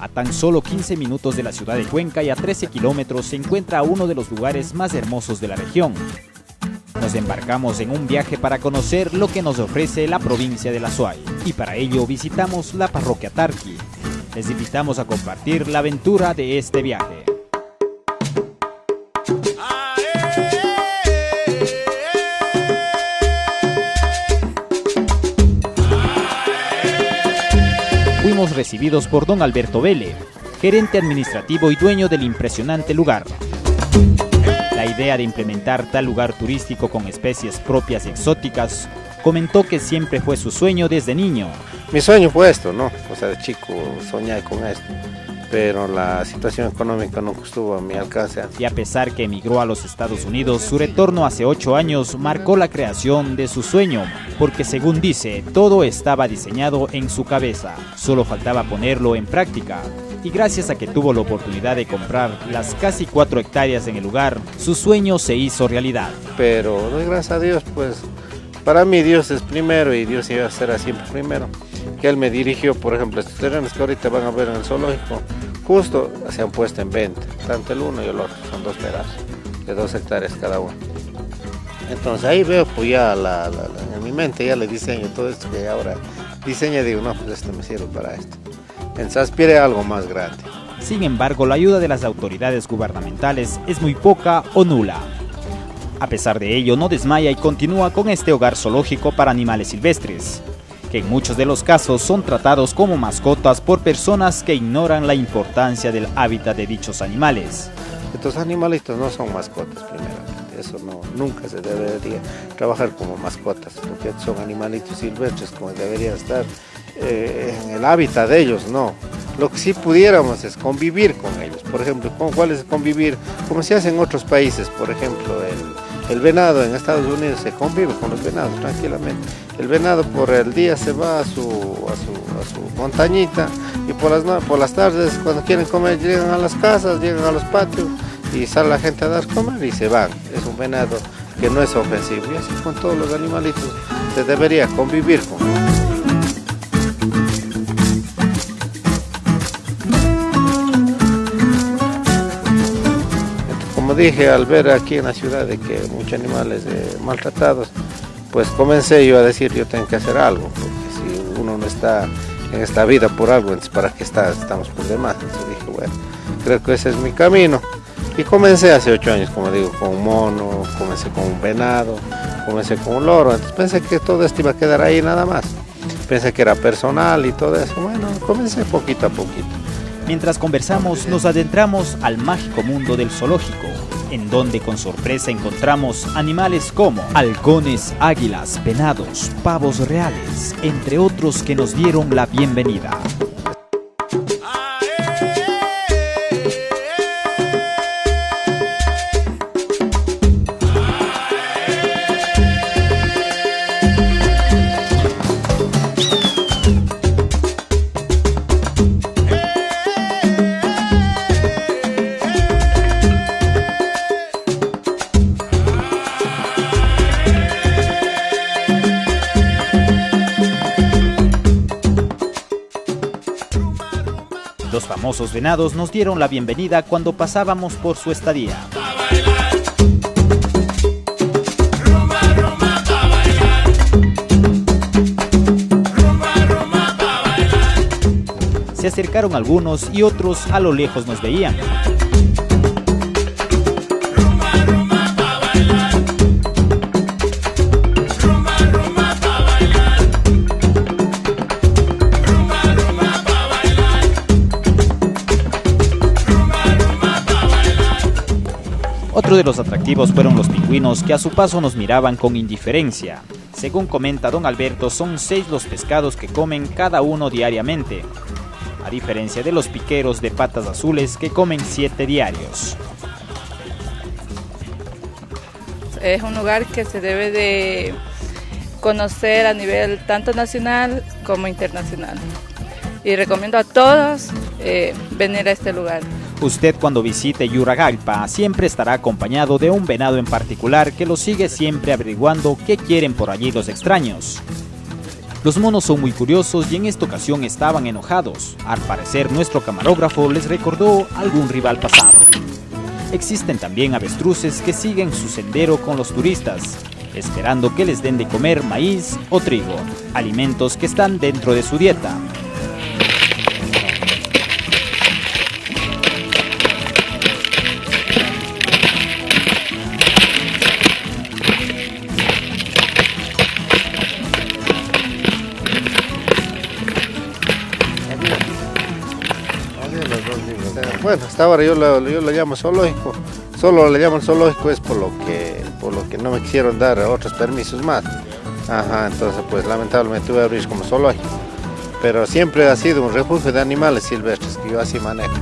A tan solo 15 minutos de la ciudad de Cuenca y a 13 kilómetros se encuentra uno de los lugares más hermosos de la región. Nos embarcamos en un viaje para conocer lo que nos ofrece la provincia de La Suay y para ello visitamos la parroquia Tarqui. Les invitamos a compartir la aventura de este viaje. Recibidos por don Alberto Vélez, gerente administrativo y dueño del impresionante lugar. La idea de implementar tal lugar turístico con especies propias y exóticas comentó que siempre fue su sueño desde niño. Mi sueño fue esto, ¿no? O sea, de chico soñé con esto pero la situación económica no estuvo a mi alcance. Y a pesar que emigró a los Estados Unidos, su retorno hace ocho años marcó la creación de su sueño, porque según dice, todo estaba diseñado en su cabeza, solo faltaba ponerlo en práctica. Y gracias a que tuvo la oportunidad de comprar las casi cuatro hectáreas en el lugar, su sueño se hizo realidad. Pero gracias a Dios, pues para mí Dios es primero y Dios iba a ser siempre primero que él me dirigió, por ejemplo, estos terrenos que ahorita van a ver en el zoológico, justo se han puesto en venta, tanto el uno y el otro, son dos pedazos, de dos hectáreas cada uno. Entonces ahí veo pues ya en mi mente ya le diseño todo esto que ahora diseña, digo, no, pues esto me sirve para esto. Aspire a algo más grande. Sin embargo, la ayuda de las autoridades gubernamentales es muy poca o nula. A pesar de ello, no desmaya y continúa con este hogar zoológico para animales silvestres que en muchos de los casos son tratados como mascotas por personas que ignoran la importancia del hábitat de dichos animales. Estos animalitos no son mascotas, primeramente. Eso no, nunca se debería trabajar como mascotas, porque son animalitos silvestres como deberían estar eh, en el hábitat de ellos, no. Lo que sí pudiéramos es convivir con ellos. Por ejemplo, ¿cuál es convivir? Como se hace en otros países, por ejemplo, el el venado en Estados Unidos se convive con los venados tranquilamente. El venado por el día se va a su, montañita y por las, por las tardes cuando quieren comer llegan a las casas, llegan a los patios y sale la gente a dar comer y se van. Es un venado que no es ofensivo y así con todos los animalitos se debería convivir con dije al ver aquí en la ciudad de que muchos animales eh, maltratados, pues comencé yo a decir yo tengo que hacer algo, porque si uno no está en esta vida por algo, entonces para qué está, estamos por demás. Entonces dije, bueno, creo que ese es mi camino. Y comencé hace ocho años, como digo, con un mono, comencé con un venado, comencé con un loro. Entonces pensé que todo esto iba a quedar ahí nada más. Pensé que era personal y todo eso. Bueno, comencé poquito a poquito. Mientras conversamos, nos adentramos al mágico mundo del zoológico, en donde con sorpresa encontramos animales como halcones, águilas, venados, pavos reales, entre otros que nos dieron la bienvenida. Famosos venados nos dieron la bienvenida cuando pasábamos por su estadía. Se acercaron algunos y otros a lo lejos nos veían. Otro de los atractivos fueron los pingüinos que a su paso nos miraban con indiferencia. Según comenta don Alberto, son seis los pescados que comen cada uno diariamente, a diferencia de los piqueros de patas azules que comen siete diarios. Es un lugar que se debe de conocer a nivel tanto nacional como internacional. Y recomiendo a todos eh, venir a este lugar. Usted cuando visite Yuragalpa siempre estará acompañado de un venado en particular que lo sigue siempre averiguando qué quieren por allí los extraños. Los monos son muy curiosos y en esta ocasión estaban enojados. Al parecer nuestro camarógrafo les recordó algún rival pasado. Existen también avestruces que siguen su sendero con los turistas, esperando que les den de comer maíz o trigo, alimentos que están dentro de su dieta. Bueno, hasta ahora yo lo, yo lo llamo zoológico. Solo le llaman zoológico es por lo que por lo que no me quisieron dar otros permisos más. Ajá, entonces pues lamentablemente tuve que abrir como zoológico. Pero siempre ha sido un refugio de animales silvestres que yo así manejo.